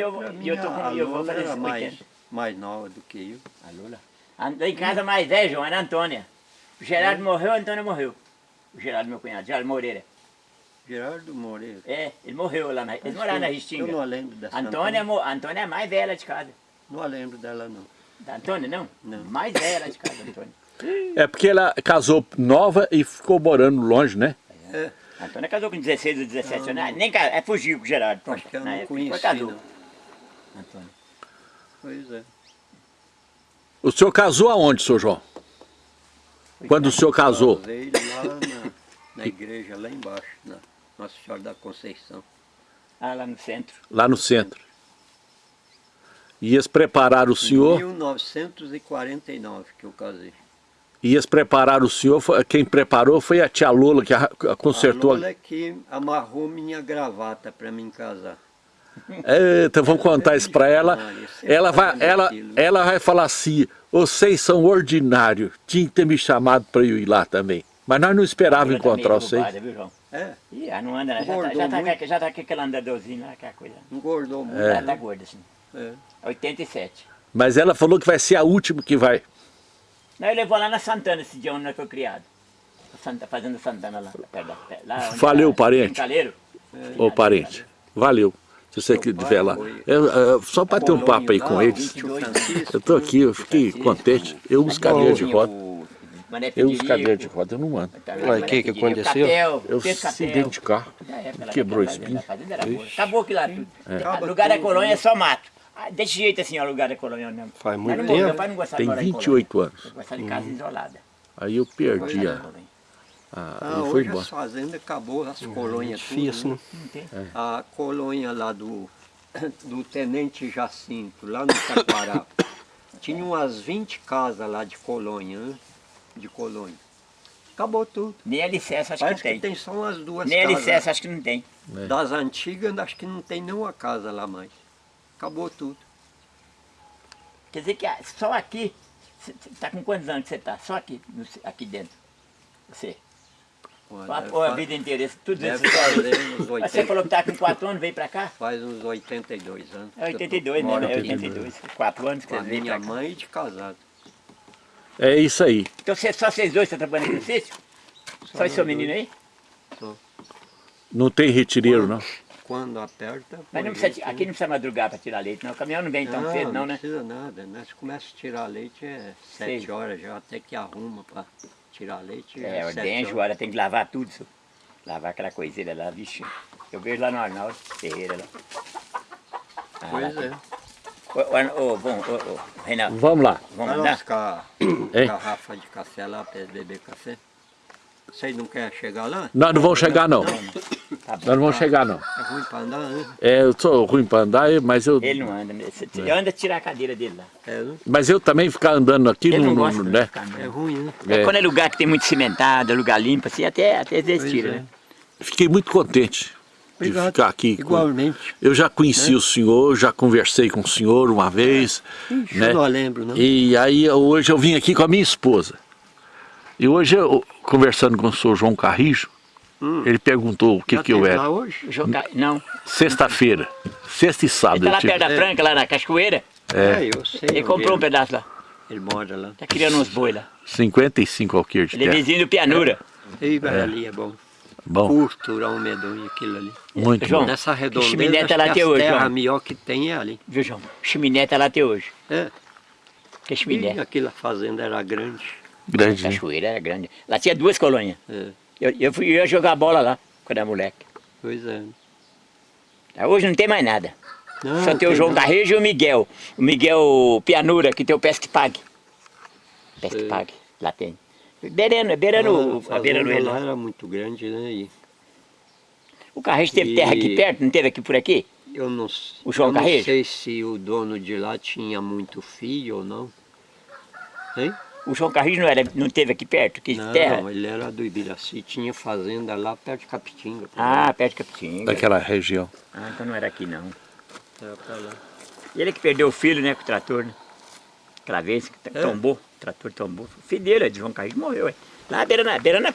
eu, e eu, tô a com, eu vou Lola fazer era 80. mais, mais nova do que eu. A Lula? A- Lá em casa mais velho, João, era a Antônia. O Gerardo morreu, a Antônia morreu. O Gerardo, meu cunhado, Gerardo Moreira. Gerardo Moreira. É, ele morreu lá na... Eles moraram na Restinga. Eu não lembro dessa A Antônia, mo- a Antônia é a mais velha de casa. Não lembro dela, não. Da Antônia, não? Não. Mais velha de casa, Antônia. É porque ela casou nova e ficou morando longe, né? É, A Antônia casou com 16 ou 17 anos. Nem casou, é fugiu com o Gerardo. Pronto, acho que eu não época, conheci, não. Antônia. Pois é. O senhor casou aonde, senhor João? Quando o senhor casou? Casei lá na, na igreja, lá embaixo, na Nossa Senhora da Conceição. Ah, lá no centro. Lá no centro. E eles prepararam o Em senhor, 1949 que eu casei. e eles prepararam o senhor, foi- quem preparou foi a tia Lola que arra- consertou. A Lola que amarrou minha gravata para mim casar. Eita, vamos contar isso pra ela. Ela vai, ela, ela vai falar assim, vocês são ordinários, tinha que ter me chamado para eu ir lá também. Mas nós não esperávamos tá encontrar vocês. É, Ih, ela não anda, né? Já tá, Engordou já, tá, com- já tá com aquele andadorzinho lá, aquela coisa. engordou muito. Ela tá gorda, assim. É. 87. Mas ela falou que vai ser a última que vai. Não, eu levou lá na Santana esse dia onde nós foi criado. A Santa, fazendo Santana lá, perto lá Valeu, tá- parente. Caleiro. Ô parente, valeu. Se você estiver lá. Eu, eu, só para ter um papo aí com eles. Eu tô aqui, eu fiquei contente. Eu uso cadeira de roda. Eu uso cadeira de roda, eu não ando. Mané que que aconteceu? Eu dentro de carro. Quebrou boa. Acabou aquilo lá tudo. Acaba lugar da colônia é só mato. Ah, desse jeito assim, ó, o lugar da colônia mesmo. Faz muito tempo. Meu pai não gostava Tem de morar em 28 colônia. anos. Eu gostava de casa isolada. Aí eu perdi a. a Ah, aí foi embora. as fazendas acabou, as colônias tudo, Difícil, né? né? Não tem. A colônia lá do, do Tenente Jacinto, lá no Taquará, tinha umas 20 casas lá de colônia, né? De colônia. Acabou tudo. Nem alicerce acho Parece que que não tem. tem só umas duas Nem casas. alicerce acho que não tem. É. Das antigas, acho que não tem nenhuma casa lá mais. Acabou tudo. Quer dizer que ah, só aqui, você está com quantos anos que você está? Só aqui, aqui dentro. Você. Quatro, ou a vida inteira, tudo isso. Mas você 80, falou que está com 4 anos, veio para cá? faz uns 82 anos. É 82, né? É aqui 82. 4 anos que Com você a veio minha mãe de casado. É isso aí. Então você, só vocês dois estão trabalhando aqui no sítio? Só esse seu menino aí? Não tem retireiro, não. Quando aperta. Mas não precisa, aqui não precisa madrugar para tirar leite, não. O caminhão não vem tão cedo, não, né? precisa nada. Nós começamos a tirar leite é Sei. 7 horas já, até que arruma para tirar leite. É, sete ordem. Joara, tem que lavar tudo, senhor. Lavar aquela coiseira lá, vixe. Eu vejo lá no Arnaldo Ferreira lá. Ah, Pois lá é. Ô, ô, ô, bom, ô, ô, Reinaldo, Vamos lá. vamos lascar Hein? garrafa de café lá para beber café. Vocês não querem chegar lá? Nós não vamos chegar, não. Tá Nós bom. não vamos chegar, não. É ruim para andar, né? É, eu sou ruim para andar, mas eu, Ele não anda, você você anda tirar a cadeira dele lá. É, né? mas eu também ficar andando aqui, Ele não, não gosta né? ficar. É ruim, né? É. É. Quando é lugar que tem muito cimentado, lugar limpo, assim, até, até às vezes tira, é. né? Fiquei muito contente de Obrigado. ficar aqui. com- Igualmente. Eu já conheci o senhor, já conversei com o senhor uma vez, Ixi, né? eu não lembro, não. E aí hoje eu vim aqui com a minha esposa. E hoje eu, conversando com o senhor João Carrijo, ele perguntou o que Já que eu era. lá hoje? Jogar, não. Sexta-feira, sexta e sábado. Ele tá tive- perto da Franca, lá na Cachoeira. É. eu sei. Ele comprou um ele- pedaço lá. Ele mora lá. Tá criando uns boi lá. 55 alqueires de Ele é terra. vizinho do Pianura. E vai ali é bom. Bom, Curto, um medonho, aquilo ali. muito João, bom. Nessa redondeza, chiminé tá lá até hoje, terras João. melhor que tem é ali. Viu, João? Chiminé tá lá até hoje. É. Que é E aquela fazenda era grande. Grande. né? Cachoeira era grande. Lá tinha duas colônias. É. Eu, eu fui eu ia jogar bola lá, quando era moleque. Pois é. Hoje não tem mais nada. Não, Só tem o João não. Carrejo e o Miguel. O Miguel Pianura, que tem o Pesque Pague. Pesque. Pague, lá tem. Beirando, beirando, Ah, a lá lá. era muito grande, né? E O Carrejo teve E- terra aqui perto, não teve aqui por aqui? eu não, O João eu não sei se o dono de lá tinha muito filho ou não. Hein? O João Carrejo não, era, não teve aqui perto, que Não, terra? ele era do Ibiraci, tinha fazenda lá perto de Capitinga. Ah, perto de Capitinga. Daquela região. Ah, então não era aqui não. Era pra lá. E ele que perdeu o filho, né, com o trator, né? Aquela vez que É. tombou, o trator tombou. O filho dele, de João Carrejo, morreu, é. Lá beirando, beirando a